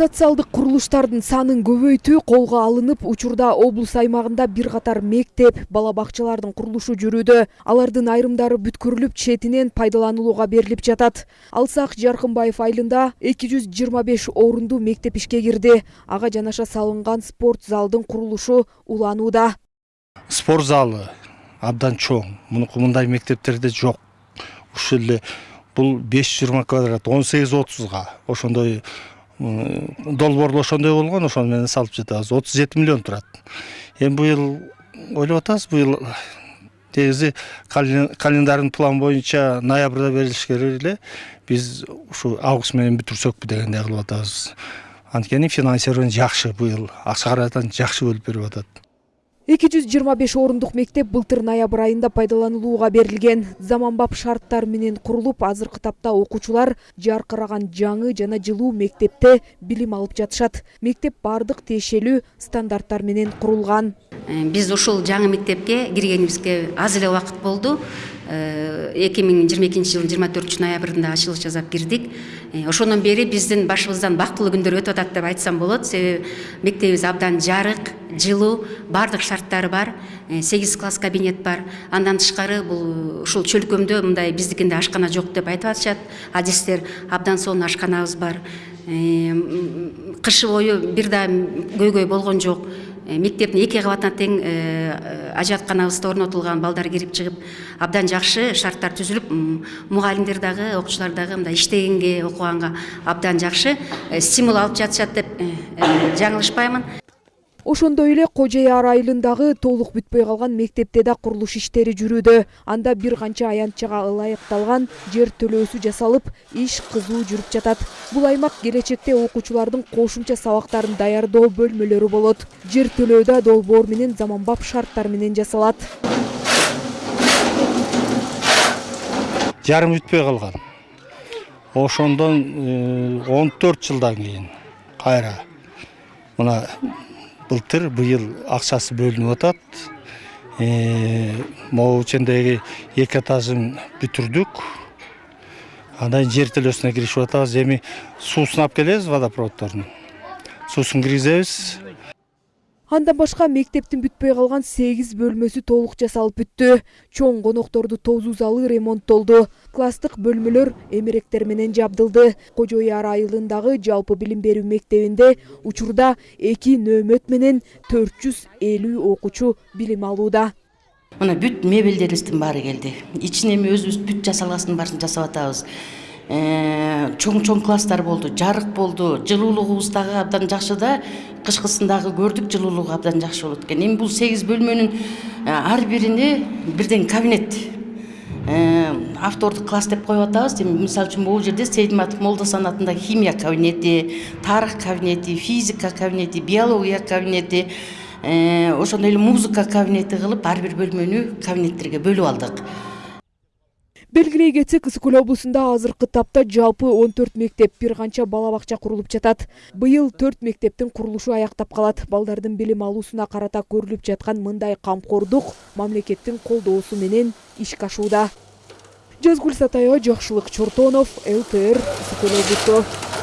социалдык курулуштардын санын көбөйтүү колго алынып учурда облус аймагында бир катар мектеп бала бакчалардын курулушу жүрүүдө алардын айрымдары бүткүрүлүп четинен пайдаланууга берилип жатат. Алсак жаркынбаев айылында эки жүз жыйырма беш орундуу мектеп ишке кирди. Ага жанаша салынган спорт залдын курулушу уланууда. Спорт залы абдан чоң. Мунуку мындай мектептерде жок. Ушул эле бул беш жүз жыйырма квадрат он сегиз отузга ошондой долбоорлор ошондой болгон ошону менен салып жатабыз. Отуз жети миллион турат. Эми быйыл ойлоп атабыз быйыл негизи календарный план боюнча ноябрда берилиш керек эле. Биз ушу август менен бүтүрсөкпү дегендей кылып атабыз. Анткени финансирование жакшы быйыл акча каражатын жакшы бөлүп берип атат. Эки жүз жыйырма беш орундук мектеп былтыр ноябрь айында пайдаланылууга берилген. Заманбап шарттар менен курулуп азыркы тапта окуучулар жаркыраган жаңы жана жылуу мектепте билим алып жатышат. Мектеп баардык тиешелүү стандарттар менен курулган. Э, биз ушул жаңы мектепке киргенибизге аз эле убакыт болду. Э, эки миң жыйырма экинчи жылдын жыйырма төртүнчү ноябрында ачылыш жасап кирдик ошондон бери биздин башыбыздан бактылуу күндөр өтүп атат деп айтсам болот. Себеби мектебибиз абдан жарык жылуу баардык шарттары бар. Э, сегиз класс кабинет бар. Андан тышкары бул ушул чөлкөмдө мындай биздикиндей ашкана жок деп айтып атышат. Адистер абдан сонун ашканабыз бар. Кышы бою бир да көйгөй болгон жок. Э, мектептин эки кабатына тең э, ажыратканабыз да орнотулган балдар кирип чыгып абдан жакшы шарттар түзүлүп мугалимдер дагы окуучулар дагы мындай иштегенге окуганга абдан жакшы э, стимул алып жатышат деп жаңылышпаймын ошондой эле кожой аар айылындагы толук бүтпөй калган мектепте да курулуш иштери жүрүүдө. Анда бир канча аянтчага ылайыкталган жер төлөөсү жасалып иш кызуу жүрүп жатат. Бул аймак келечекте окуучулардын кошумча сабактарын даярдоо бөлмөлөрү болот. Жер төлөө да долбоор менен заманбап шарттар менен жасалат. Жарым бүтпөй калган. Ошондон э, он төрт жылдан кийин кайра мына былтыр быйыл акчасы бөлүнүп атат э, могу ичиндеги эки этажын бүтүрдүк кийин жер төлөөсүнө киришип атабыз эми суусун алып келебиз водопроводдордун суусун киргизебиз андан башка мектептин бүтпөй калган сегиз бөлмөсү толук жасалып бүттү. Чоң конокторду тосуу залы ремонттолду класстык бөлмөлөр эмеректер менен жабдылды. Кожой аар айылындагы жалпы билим берүү мектебинде учурда эки нөөмөт менен төрт жүз элүү мына бүт мебелдерибиздин баары келди. Ичине эми өзүбүз бүт жасап атабыз. Э, чоң чоң класстар болду жарык болду жылуулугубуз дагы абдан жакшы да кышкысын дагы көрдүк жылуулугу абдан жакшы болот экен эми бул сегиз бөлмөнүн э, ар бирине бирден кабинет. Э, автордук класс деп коюп атабыз эми мисалы үчүн могул жерде сейдиматов молдосон атындагы химия кабинети тарых кабинети физика кабинети биология кабинети ошондой эле музыка кабинети кылып ар бир бөлмөнү кабинеттерге бөлүп алдык. Белгилей кетсек ысык көл облусунда азыркы тапта жалпы он төрт мектеп бир канча бала бакча курулуп жатат. Быйыл төрт мектептин курулушу аяктап калат. Балдардын билим алуусуна карата көрүлүп жаткан мындай камкордук мамлекеттин колдоосу менен ишке ашууда жазгүл сатаева жакшылык чортонов лтр ысык көл облусу